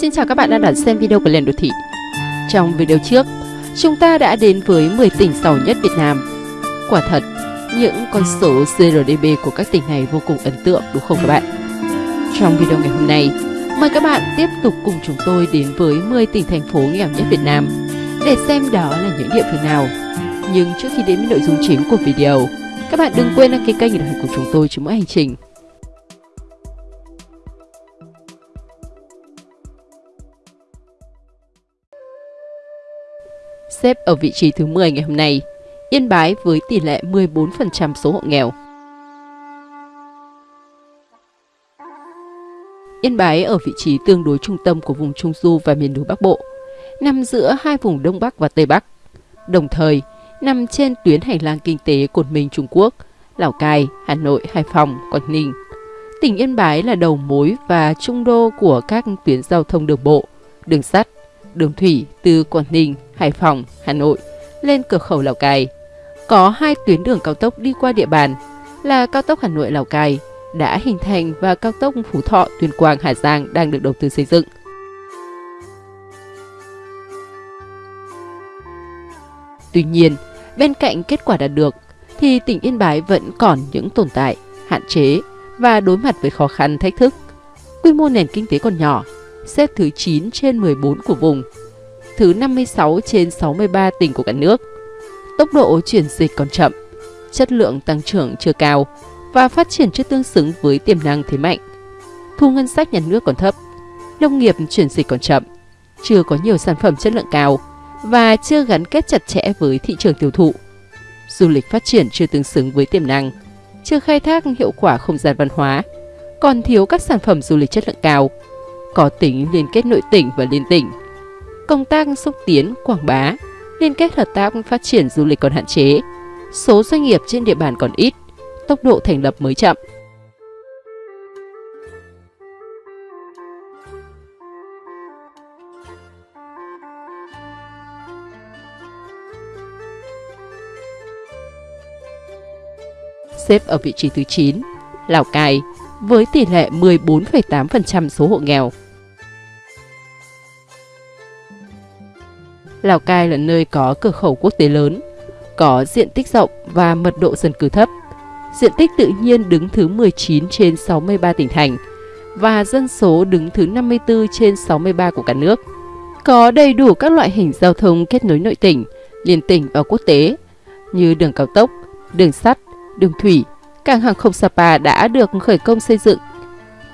Xin chào các bạn đang đón xem video của Liền Đô Thị. Trong video trước, chúng ta đã đến với 10 tỉnh giàu nhất Việt Nam. Quả thật, những con số GRDP của các tỉnh này vô cùng ấn tượng đúng không các bạn? Trong video ngày hôm nay, mời các bạn tiếp tục cùng chúng tôi đến với 10 tỉnh thành phố nghèo nhất Việt Nam để xem đó là những địa phương nào. Nhưng trước khi đến với nội dung chính của video, các bạn đừng quên đăng ký kênh để đồng hành cùng chúng tôi trong mỗi hành trình. Xếp ở vị trí thứ 10 ngày hôm nay, Yên Bái với tỷ lệ 14% số hộ nghèo. Yên Bái ở vị trí tương đối trung tâm của vùng Trung Du và miền núi Bắc Bộ, nằm giữa hai vùng Đông Bắc và Tây Bắc. Đồng thời, nằm trên tuyến hành lang kinh tế Cột mình Trung Quốc, Lào Cai, Hà Nội, Hải Phòng, Quảng Ninh. Tỉnh Yên Bái là đầu mối và trung đô của các tuyến giao thông đường bộ, đường sắt, đường thủy từ Quảng Ninh, Hải Phòng, Hà Nội lên cửa khẩu Lào Cai. Có hai tuyến đường cao tốc đi qua địa bàn là cao tốc Hà Nội Lào Cai đã hình thành và cao tốc Phú Thọ Tuyên Quang Hà Giang đang được đầu tư xây dựng. Tuy nhiên, bên cạnh kết quả đạt được thì tỉnh Yên Bái vẫn còn những tồn tại, hạn chế và đối mặt với khó khăn thách thức. Quy mô nền kinh tế còn nhỏ, xếp thứ 9 trên 14 của vùng, thứ 56 trên 63 tỉnh của cả nước. Tốc độ chuyển dịch còn chậm, chất lượng tăng trưởng chưa cao và phát triển chưa tương xứng với tiềm năng thế mạnh. Thu ngân sách nhà nước còn thấp, nông nghiệp chuyển dịch còn chậm, chưa có nhiều sản phẩm chất lượng cao và chưa gắn kết chặt chẽ với thị trường tiêu thụ. Du lịch phát triển chưa tương xứng với tiềm năng, chưa khai thác hiệu quả không gian văn hóa, còn thiếu các sản phẩm du lịch chất lượng cao, có tính liên kết nội tỉnh và liên tỉnh. Công tác xúc tiến, quảng bá, liên kết hợp tác phát triển du lịch còn hạn chế, số doanh nghiệp trên địa bàn còn ít, tốc độ thành lập mới chậm. Xếp ở vị trí thứ 9, Lào Cai với tỷ lệ 14,8% số hộ nghèo. Lào Cai là nơi có cửa khẩu quốc tế lớn, có diện tích rộng và mật độ dân cư thấp. Diện tích tự nhiên đứng thứ 19 trên 63 tỉnh thành và dân số đứng thứ 54 trên 63 của cả nước. Có đầy đủ các loại hình giao thông kết nối nội tỉnh, liên tỉnh và quốc tế như đường cao tốc, đường sắt, đường thủy, cảng hàng không Sapa đã được khởi công xây dựng.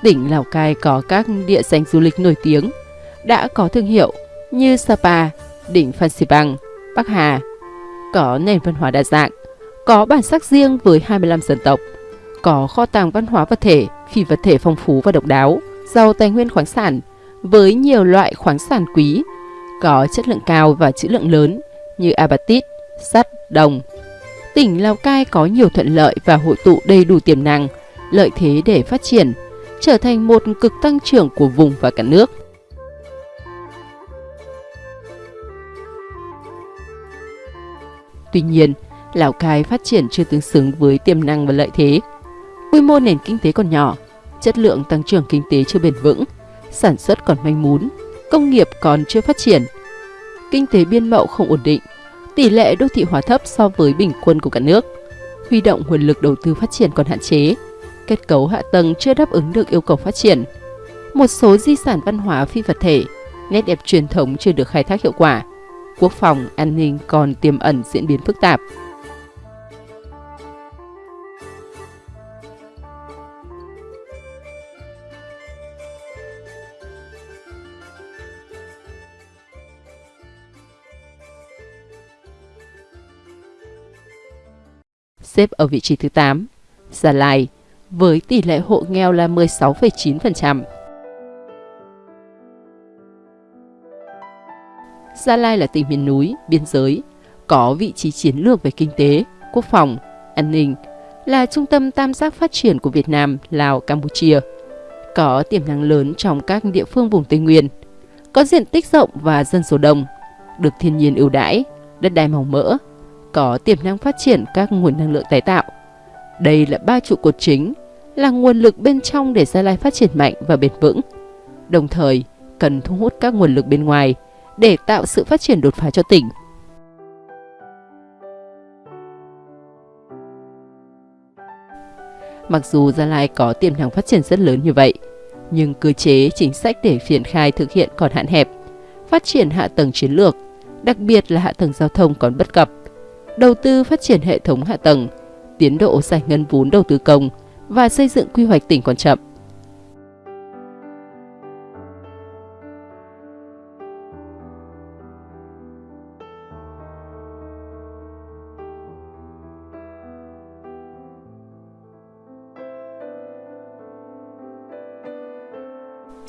Tỉnh Lào Cai có các địa danh du lịch nổi tiếng, đã có thương hiệu như Sapa, đỉnh Phan Xipang, Bắc Hà, có nền văn hóa đa dạng, có bản sắc riêng với 25 dân tộc, có kho tàng văn hóa vật thể, phi vật thể phong phú và độc đáo, giàu tài nguyên khoáng sản với nhiều loại khoáng sản quý, có chất lượng cao và trữ lượng lớn như apatit, sắt, đồng. Tỉnh Lào Cai có nhiều thuận lợi và hội tụ đầy đủ tiềm năng, lợi thế để phát triển, trở thành một cực tăng trưởng của vùng và cả nước. Tuy nhiên, Lào Cai phát triển chưa tương xứng với tiềm năng và lợi thế. Quy mô nền kinh tế còn nhỏ, chất lượng tăng trưởng kinh tế chưa bền vững, sản xuất còn manh mún, công nghiệp còn chưa phát triển. Kinh tế biên mậu không ổn định, tỷ lệ đô thị hóa thấp so với bình quân của cả nước. Huy động nguồn lực đầu tư phát triển còn hạn chế, kết cấu hạ tầng chưa đáp ứng được yêu cầu phát triển. Một số di sản văn hóa phi vật thể, nét đẹp truyền thống chưa được khai thác hiệu quả quốc phòng, an ninh còn tiềm ẩn diễn biến phức tạp. Xếp ở vị trí thứ 8, Gia Lai với tỷ lệ hộ nghèo là 16,9%. Gia Lai là tỉnh miền núi, biên giới, có vị trí chiến lược về kinh tế, quốc phòng, an ninh, là trung tâm tam giác phát triển của Việt Nam, Lào, Campuchia. Có tiềm năng lớn trong các địa phương vùng Tây Nguyên, có diện tích rộng và dân số đông, được thiên nhiên ưu đãi, đất đai màu mỡ, có tiềm năng phát triển các nguồn năng lượng tái tạo. Đây là ba trụ cột chính, là nguồn lực bên trong để Gia Lai phát triển mạnh và bền vững. Đồng thời, cần thu hút các nguồn lực bên ngoài để tạo sự phát triển đột phá cho tỉnh. Mặc dù Gia Lai có tiềm năng phát triển rất lớn như vậy, nhưng cơ chế chính sách để triển khai thực hiện còn hạn hẹp. Phát triển hạ tầng chiến lược, đặc biệt là hạ tầng giao thông còn bất cập. Đầu tư phát triển hệ thống hạ tầng, tiến độ giải ngân vốn đầu tư công và xây dựng quy hoạch tỉnh còn chậm.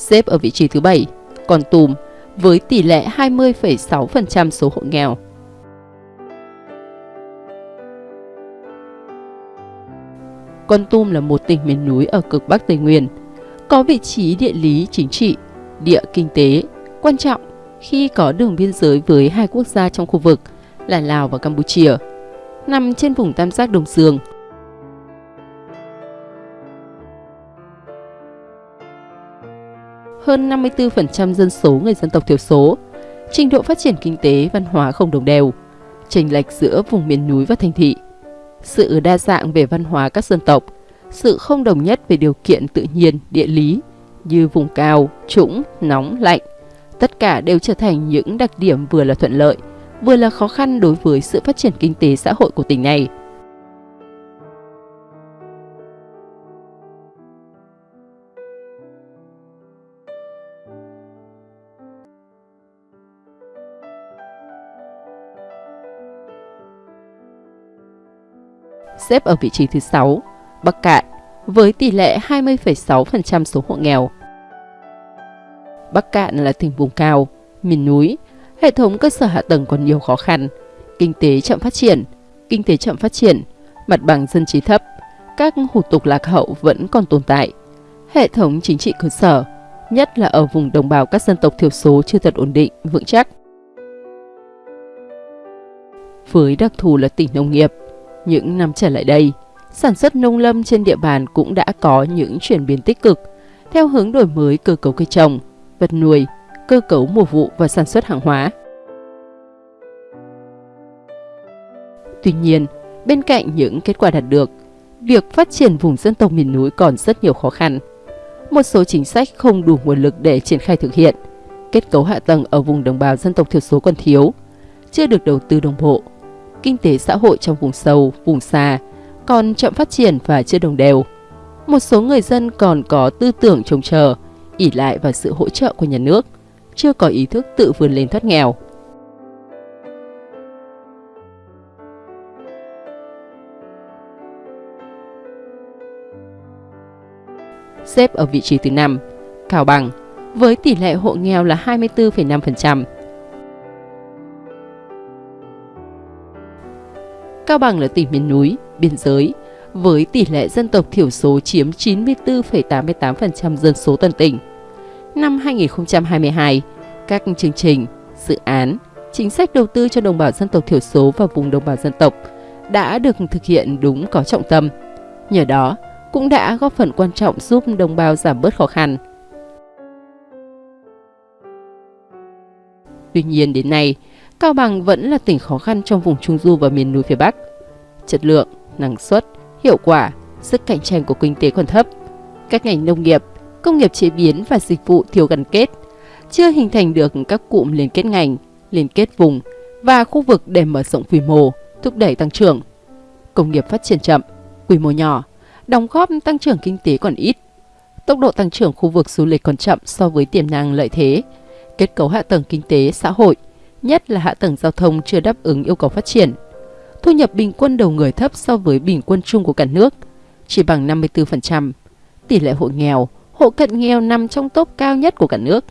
Xếp ở vị trí thứ 7, còn Tùm với tỷ lệ 20,6% số hộ nghèo. Con Tum là một tỉnh miền núi ở cực Bắc Tây Nguyên, có vị trí địa lý chính trị, địa kinh tế quan trọng khi có đường biên giới với hai quốc gia trong khu vực là Lào và Campuchia. Nằm trên vùng tam giác Đông Dương, hơn 54% dân số người dân tộc thiểu số, trình độ phát triển kinh tế, văn hóa không đồng đều, chênh lệch giữa vùng miền núi và thành thị, sự đa dạng về văn hóa các dân tộc, sự không đồng nhất về điều kiện tự nhiên, địa lý như vùng cao, trũng, nóng, lạnh. Tất cả đều trở thành những đặc điểm vừa là thuận lợi, vừa là khó khăn đối với sự phát triển kinh tế xã hội của tỉnh này. Xếp ở vị trí thứ 6, Bắc Cạn với tỷ lệ 20,6% số hộ nghèo. Bắc Cạn là tỉnh vùng cao, miền núi, hệ thống cơ sở hạ tầng còn nhiều khó khăn, kinh tế chậm phát triển, kinh tế chậm phát triển, mặt bằng dân trí thấp, các hủ tục lạc hậu vẫn còn tồn tại. Hệ thống chính trị cơ sở, nhất là ở vùng đồng bào các dân tộc thiểu số chưa thật ổn định, vững chắc. Với đặc thù là tỉnh nông nghiệp, những năm trở lại đây, sản xuất nông lâm trên địa bàn cũng đã có những chuyển biến tích cực theo hướng đổi mới cơ cấu cây trồng, vật nuôi, cơ cấu mùa vụ và sản xuất hàng hóa. Tuy nhiên, bên cạnh những kết quả đạt được, việc phát triển vùng dân tộc miền núi còn rất nhiều khó khăn. Một số chính sách không đủ nguồn lực để triển khai thực hiện, kết cấu hạ tầng ở vùng đồng bào dân tộc thiểu số còn thiếu, chưa được đầu tư đồng bộ kinh tế xã hội trong vùng sâu, vùng xa còn chậm phát triển và chưa đồng đều. Một số người dân còn có tư tưởng trông chờ, ỉ lại vào sự hỗ trợ của nhà nước, chưa có ý thức tự vươn lên thoát nghèo. Xếp ở vị trí thứ 5, Cao Bằng, với tỷ lệ hộ nghèo là 24,5%. Cao Bằng là tỉnh miền núi, biên giới, với tỷ lệ dân tộc thiểu số chiếm 94,88% dân số toàn tỉnh. Năm 2022, các chương trình, dự án, chính sách đầu tư cho đồng bào dân tộc thiểu số và vùng đồng bào dân tộc đã được thực hiện đúng có trọng tâm. Nhờ đó, cũng đã góp phần quan trọng giúp đồng bào giảm bớt khó khăn. Tuy nhiên đến nay, Cao Bằng vẫn là tỉnh khó khăn trong vùng Trung Du và miền núi phía Bắc. Chất lượng, năng suất, hiệu quả, sức cạnh tranh của kinh tế còn thấp. Các ngành nông nghiệp, công nghiệp chế biến và dịch vụ thiếu gắn kết, chưa hình thành được các cụm liên kết ngành, liên kết vùng và khu vực để mở rộng quy mô, thúc đẩy tăng trưởng. Công nghiệp phát triển chậm, quy mô nhỏ, đóng góp tăng trưởng kinh tế còn ít. Tốc độ tăng trưởng khu vực du lịch còn chậm so với tiềm năng lợi thế. Kết cấu hạ tầng kinh tế, xã hội – nhất là hạ tầng giao thông chưa đáp ứng yêu cầu phát triển. Thu nhập bình quân đầu người thấp so với bình quân chung của cả nước, chỉ bằng 54%. Tỷ lệ hộ nghèo, hộ cận nghèo nằm trong top cao nhất của cả nước.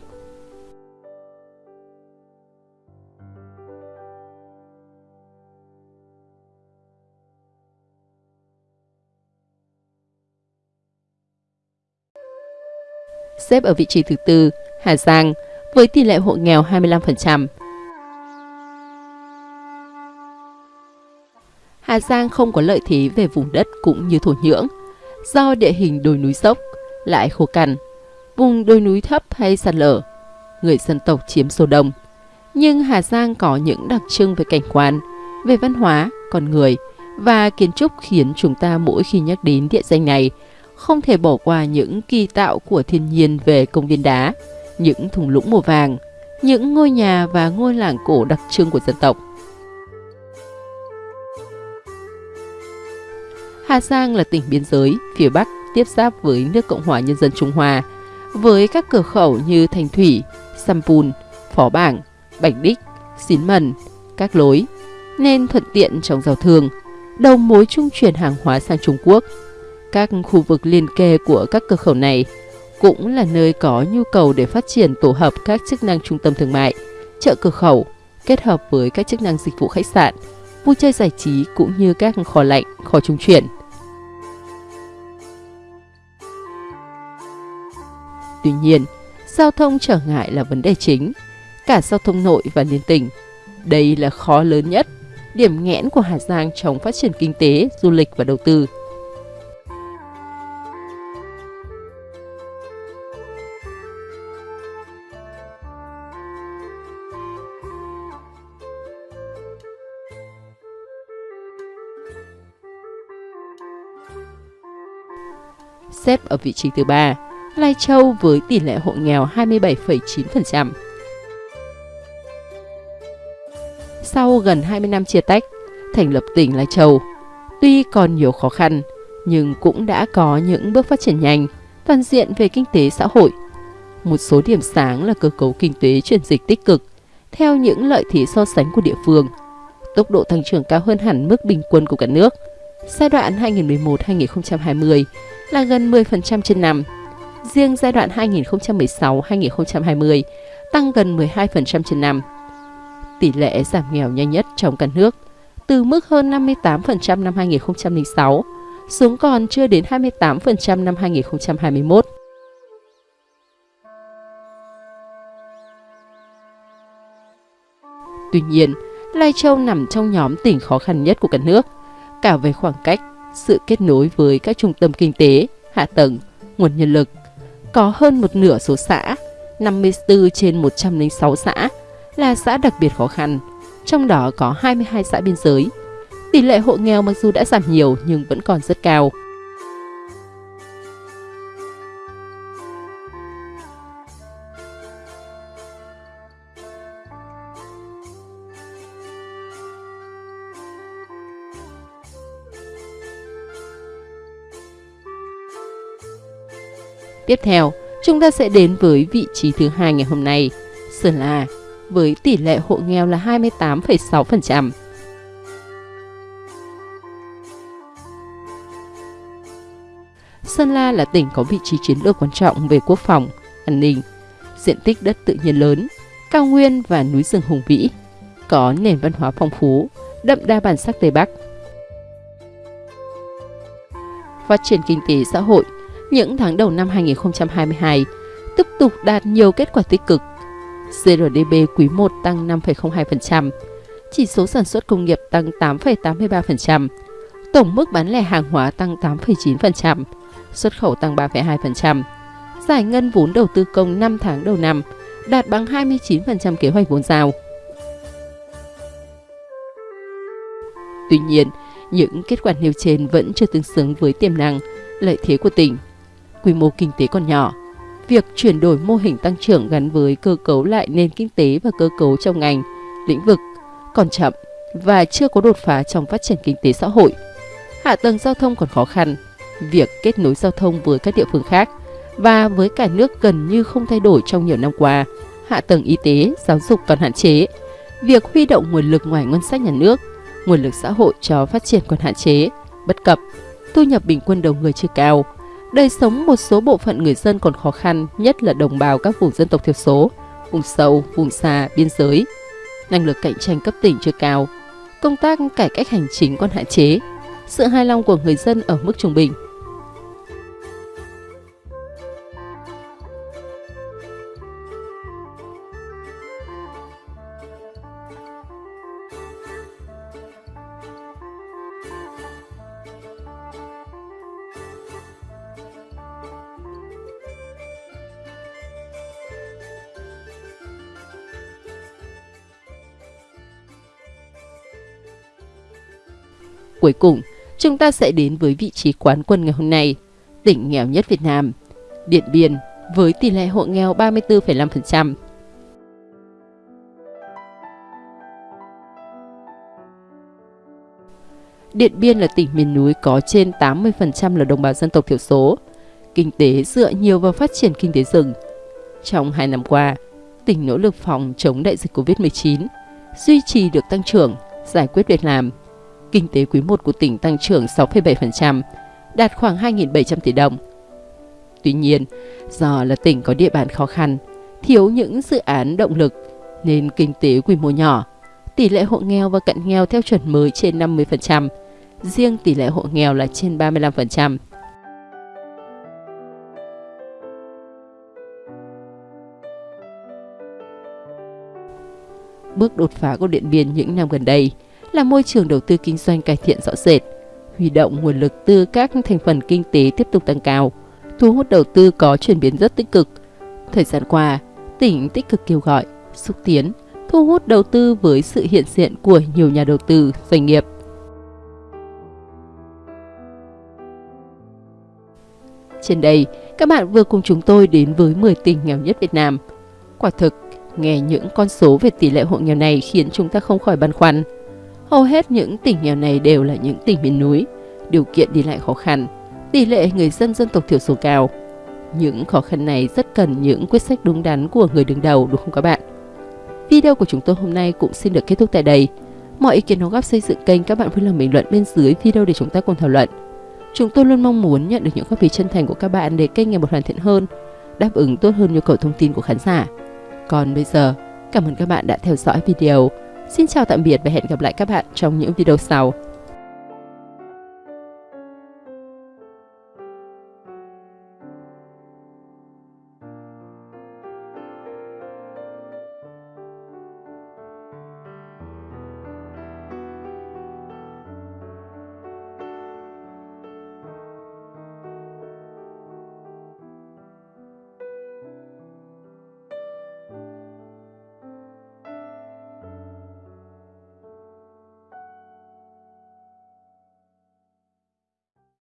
Xếp ở vị trí thứ tư, Hà Giang, với tỷ lệ hộ nghèo 25%, Hà Giang không có lợi thế về vùng đất cũng như thổ nhưỡng, do địa hình đồi núi dốc, lại khô cằn, vùng đồi núi thấp hay sạt lở. người dân tộc chiếm số đông. Nhưng Hà Giang có những đặc trưng về cảnh quan, về văn hóa, con người và kiến trúc khiến chúng ta mỗi khi nhắc đến địa danh này không thể bỏ qua những kỳ tạo của thiên nhiên về công viên đá, những thung lũng màu vàng, những ngôi nhà và ngôi làng cổ đặc trưng của dân tộc. Hà Giang là tỉnh biên giới phía Bắc tiếp giáp với nước Cộng hòa Nhân dân Trung Hoa, với các cửa khẩu như Thành Thủy, Sampun, Phó Bảng, Bạch Đích, Xín Mần, các lối, nên thuận tiện trong giao thương, đầu mối trung chuyển hàng hóa sang Trung Quốc. Các khu vực liên kề của các cửa khẩu này cũng là nơi có nhu cầu để phát triển tổ hợp các chức năng trung tâm thương mại, chợ cửa khẩu, kết hợp với các chức năng dịch vụ khách sạn, vui chơi giải trí cũng như các kho lạnh, kho trung chuyển. Tuy nhiên, giao thông trở ngại là vấn đề chính, cả giao thông nội và liên tỉnh. Đây là khó lớn nhất, điểm nghẽn của Hà Giang trong phát triển kinh tế, du lịch và đầu tư. xếp ở vị trí thứ ba, Lai Châu với tỷ lệ hộ nghèo 27,9%. Sau gần 20 năm chia tách, thành lập tỉnh Lai Châu, tuy còn nhiều khó khăn, nhưng cũng đã có những bước phát triển nhanh, toàn diện về kinh tế xã hội. Một số điểm sáng là cơ cấu kinh tế chuyển dịch tích cực, theo những lợi thế so sánh của địa phương. Tốc độ tăng trưởng cao hơn hẳn mức bình quân của cả nước. Giai đoạn 2011-2020 là gần 10% trên năm. Riêng giai đoạn 2016-2020 tăng gần 12% trên năm. Tỷ lệ giảm nghèo nhanh nhất trong cả nước, từ mức hơn 58% năm 2006 xuống còn chưa đến 28% năm 2021. Tuy nhiên, Lai Châu nằm trong nhóm tỉnh khó khăn nhất của cả nước, cả về khoảng cách, sự kết nối với các trung tâm kinh tế, hạ tầng, nguồn nhân lực. Có hơn một nửa số xã, 54 trên 106 xã, là xã đặc biệt khó khăn, trong đó có 22 xã biên giới. Tỷ lệ hộ nghèo mặc dù đã giảm nhiều nhưng vẫn còn rất cao. Tiếp theo, chúng ta sẽ đến với vị trí thứ hai ngày hôm nay, Sơn La, với tỷ lệ hộ nghèo là 28,6%. Sơn La là tỉnh có vị trí chiến lược quan trọng về quốc phòng, an ninh, diện tích đất tự nhiên lớn, cao nguyên và núi rừng hùng vĩ, có nền văn hóa phong phú, đậm đa bản sắc Tây Bắc. Phát triển kinh tế xã hội những tháng đầu năm 2022 tiếp tục đạt nhiều kết quả tích cực. GRDP quý 1 tăng 5,02%, chỉ số sản xuất công nghiệp tăng 8,83%, tổng mức bán lẻ hàng hóa tăng 8,9%, xuất khẩu tăng 3,2%. Giải ngân vốn đầu tư công 5 tháng đầu năm đạt bằng 29% kế hoạch vốn giao. Tuy nhiên, những kết quả nêu trên vẫn chưa tương xứng với tiềm năng, lợi thế của tỉnh quy mô kinh tế còn nhỏ. Việc chuyển đổi mô hình tăng trưởng gắn với cơ cấu lại nền kinh tế và cơ cấu trong ngành, lĩnh vực còn chậm và chưa có đột phá trong phát triển kinh tế xã hội. Hạ tầng giao thông còn khó khăn, việc kết nối giao thông với các địa phương khác và với cả nước gần như không thay đổi trong nhiều năm qua. Hạ tầng y tế, giáo dục còn hạn chế. Việc huy động nguồn lực ngoài ngân sách nhà nước, nguồn lực xã hội cho phát triển còn hạn chế, bất cập. Thu nhập bình quân đầu người chưa cao, Đời sống một số bộ phận người dân còn khó khăn, nhất là đồng bào các vùng dân tộc thiểu số, vùng sâu, vùng xa, biên giới. Năng lực cạnh tranh cấp tỉnh chưa cao, công tác cải cách hành chính còn hạn chế, sự hài lòng của người dân ở mức trung bình. Cuối cùng, chúng ta sẽ đến với vị trí quán quân ngày hôm nay, tỉnh nghèo nhất Việt Nam, Điện Biên với tỷ lệ hộ nghèo 34,5%. Điện Biên là tỉnh miền núi có trên 80% là đồng bào dân tộc thiểu số. Kinh tế dựa nhiều vào phát triển kinh tế rừng. Trong 2 năm qua, tỉnh nỗ lực phòng chống đại dịch Covid-19, duy trì được tăng trưởng, giải quyết việc làm. Kinh tế quý 1 của tỉnh tăng trưởng 6,7%, đạt khoảng 2.700 tỷ đồng. Tuy nhiên, do là tỉnh có địa bàn khó khăn, thiếu những dự án động lực nên kinh tế quy mô nhỏ, tỷ lệ hộ nghèo và cận nghèo theo chuẩn mới trên 50%, riêng tỷ lệ hộ nghèo là trên 35%. Bước đột phá của Điện Biên những năm gần đây là môi trường đầu tư kinh doanh cải thiện rõ rệt, huy động nguồn lực từ các thành phần kinh tế tiếp tục tăng cao, thu hút đầu tư có chuyển biến rất tích cực. Thời gian qua, tỉnh tích cực kêu gọi, xúc tiến, thu hút đầu tư với sự hiện diện của nhiều nhà đầu tư, doanh nghiệp. Trên đây, các bạn vừa cùng chúng tôi đến với 10 tỉnh nghèo nhất Việt Nam. Quả thực, nghe những con số về tỷ lệ hộ nghèo này khiến chúng ta không khỏi băn khoăn. Hầu hết những tỉnh nghèo này đều là những tỉnh miền núi, điều kiện đi lại khó khăn, tỷ lệ người dân dân tộc thiểu số cao. Những khó khăn này rất cần những quyết sách đúng đắn của người đứng đầu đúng không các bạn? Video của chúng tôi hôm nay cũng xin được kết thúc tại đây. Mọi ý kiến đóng góp xây dựng kênh các bạn vui lòng bình luận bên dưới video để chúng ta cùng thảo luận. Chúng tôi luôn mong muốn nhận được những góp ý chân thành của các bạn để kênh ngày một hoàn thiện hơn, đáp ứng tốt hơn nhu cầu thông tin của khán giả. Còn bây giờ, cảm ơn các bạn đã theo dõi video. Xin chào tạm biệt và hẹn gặp lại các bạn trong những video sau.